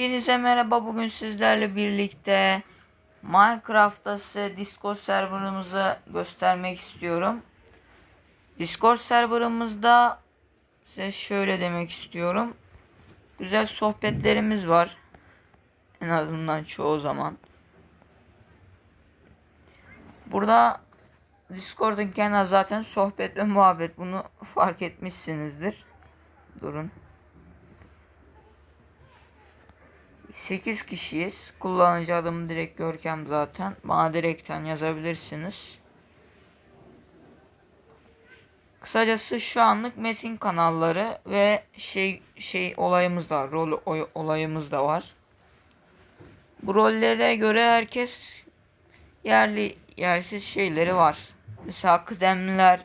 Hepinize merhaba. Bugün sizlerle birlikte Minecraft'ta size Discord serverımızı göstermek istiyorum. Discord serverımızda size şöyle demek istiyorum. Güzel sohbetlerimiz var. En azından çoğu zaman. Burada Discord'un kendi zaten sohbet ve muhabbet. Bunu fark etmişsinizdir. Durun. 8 kişiyiz. Kullanıcı adım direkt Görkem zaten. Bana direkten yazabilirsiniz. Kısacası şu anlık metin kanalları ve şey şey olayımız da. Rol oy- olayımız da var. Bu rollere göre herkes yerli yersiz şeyleri var. Mesela kıdemliler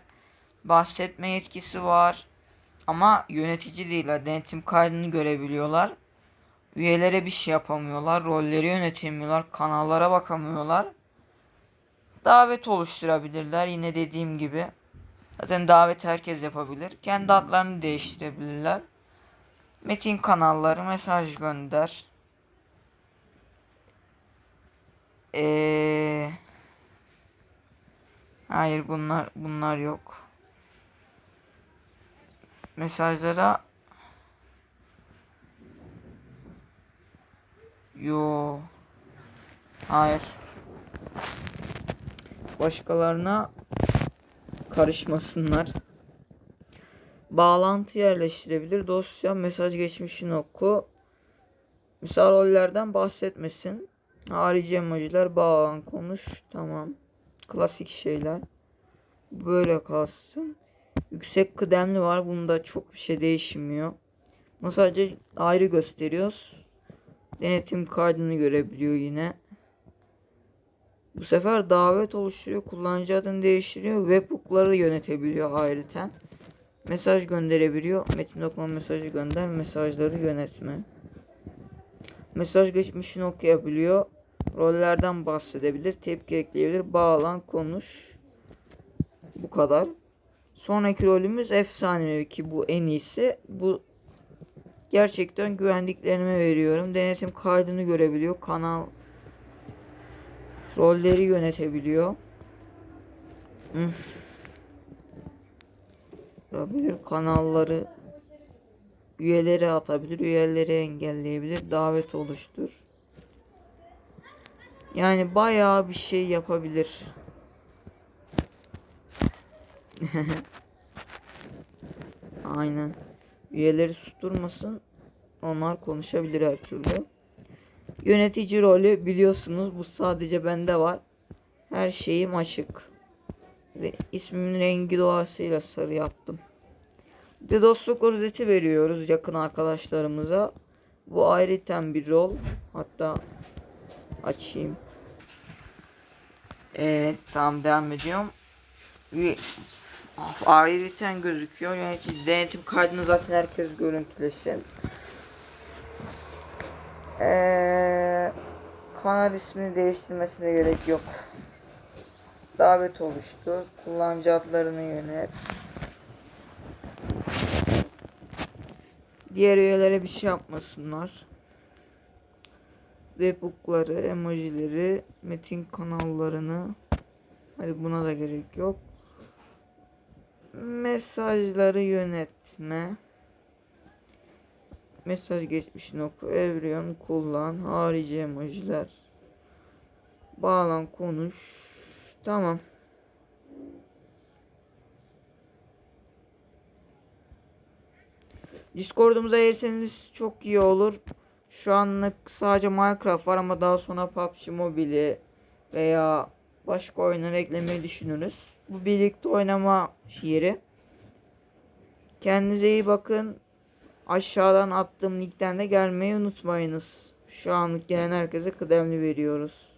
bahsetme yetkisi var. Ama yönetici değiller. Denetim kaydını görebiliyorlar. Üyelere bir şey yapamıyorlar. Rolleri yönetemiyorlar. Kanallara bakamıyorlar. Davet oluşturabilirler. Yine dediğim gibi. Zaten davet herkes yapabilir. Kendi adlarını değiştirebilirler. Metin kanalları mesaj gönder. Ee, hayır bunlar bunlar yok. Mesajlara Yo. Hayır. Başkalarına karışmasınlar. Bağlantı yerleştirebilir. Dosya mesaj geçmişini oku. Misal rollerden bahsetmesin. Harici emojiler bağlan konuş. Tamam. Klasik şeyler. Böyle kalsın. Yüksek kıdemli var. Bunda çok bir şey değişmiyor. Bunu sadece ayrı gösteriyoruz. Denetim kaydını görebiliyor yine. Bu sefer davet oluşturuyor. Kullanıcı adını değiştiriyor. Webhook'ları yönetebiliyor ayrıca. Mesaj gönderebiliyor. Metin okuma mesajı gönder. Mesajları yönetme. Mesaj geçmişini okuyabiliyor. Rollerden bahsedebilir. Tepki ekleyebilir. Bağlan konuş. Bu kadar. Sonraki rolümüz efsanevi ki bu en iyisi. Bu gerçekten güvendiklerime veriyorum. Denetim kaydını görebiliyor. Kanal rolleri yönetebiliyor. Hmm. Yapabilir kanalları üyeleri atabilir, üyeleri engelleyebilir, davet oluştur. Yani bayağı bir şey yapabilir. Aynen. Üyeleri susturmasın. Onlar konuşabilir her türlü. Yönetici rolü biliyorsunuz bu sadece bende var. Her şeyim açık. Ve ismimin rengi doğasıyla sarı yaptım. Bir de dostluk rozeti veriyoruz yakın arkadaşlarımıza. Bu ayrıten bir rol. Hatta açayım. Evet tamam devam ediyorum. Of, ayrıten gözüküyor. Yani denetim kaydını zaten herkes görüntülesin. Ee, kanal ismini değiştirmesine gerek yok. Davet oluştur. Kullanıcı adlarını yönet. Diğer üyelere bir şey yapmasınlar. Webhook'ları, emojileri, metin kanallarını. Hadi buna da gerek yok. Mesajları yönetme. Mesaj geçmişini oku. Evriyon kullan. Harici emojiler. Bağlan konuş. Tamam. Discord'umuza eğerseniz çok iyi olur. Şu anlık sadece Minecraft var ama daha sonra PUBG Mobile veya başka oyunlar eklemeyi düşünürüz. Bu birlikte oynama yeri. Kendinize iyi bakın. Aşağıdan attığım linkten de gelmeyi unutmayınız. Şu anlık gelen herkese kıdemli veriyoruz.